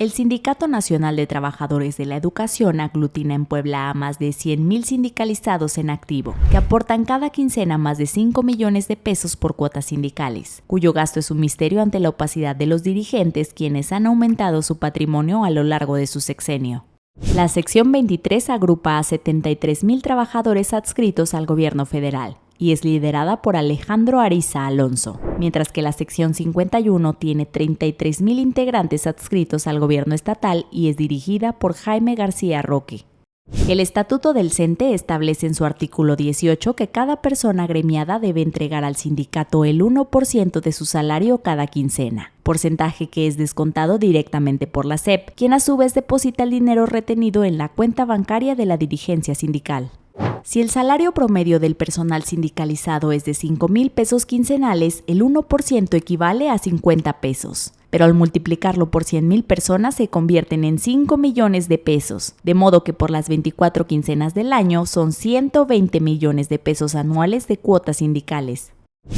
El Sindicato Nacional de Trabajadores de la Educación aglutina en Puebla a más de 100.000 sindicalizados en activo, que aportan cada quincena más de 5 millones de pesos por cuotas sindicales, cuyo gasto es un misterio ante la opacidad de los dirigentes quienes han aumentado su patrimonio a lo largo de su sexenio. La sección 23 agrupa a 73.000 trabajadores adscritos al gobierno federal, y es liderada por Alejandro Ariza Alonso, mientras que la sección 51 tiene 33.000 integrantes adscritos al gobierno estatal y es dirigida por Jaime García Roque. El Estatuto del CENTE establece en su artículo 18 que cada persona gremiada debe entregar al sindicato el 1% de su salario cada quincena, porcentaje que es descontado directamente por la SEP, quien a su vez deposita el dinero retenido en la cuenta bancaria de la dirigencia sindical. Si el salario promedio del personal sindicalizado es de 5 mil pesos quincenales, el 1% equivale a 50 pesos. Pero al multiplicarlo por 100 mil personas se convierten en 5 millones de pesos, de modo que por las 24 quincenas del año son 120 millones de pesos anuales de cuotas sindicales.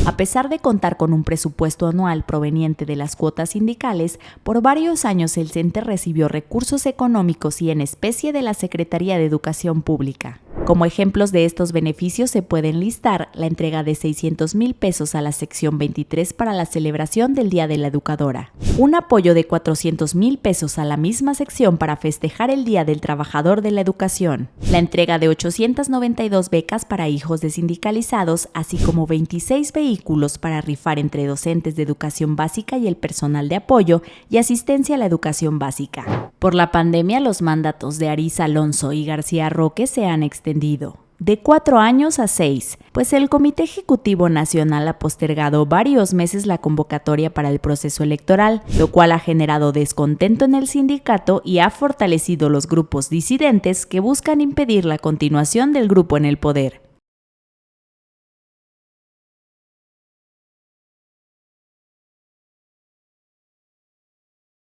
A pesar de contar con un presupuesto anual proveniente de las cuotas sindicales, por varios años el CENTE recibió recursos económicos y en especie de la Secretaría de Educación Pública. Como ejemplos de estos beneficios se pueden listar la entrega de 600 mil pesos a la sección 23 para la celebración del Día de la Educadora, un apoyo de 400 mil pesos a la misma sección para festejar el Día del Trabajador de la Educación, la entrega de 892 becas para hijos de sindicalizados, así como 26 vehículos para rifar entre docentes de educación básica y el personal de apoyo y asistencia a la educación básica. Por la pandemia, los mandatos de Arisa Alonso y García Roque se han extendido de cuatro años a seis, pues el Comité Ejecutivo Nacional ha postergado varios meses la convocatoria para el proceso electoral, lo cual ha generado descontento en el sindicato y ha fortalecido los grupos disidentes que buscan impedir la continuación del grupo en el poder.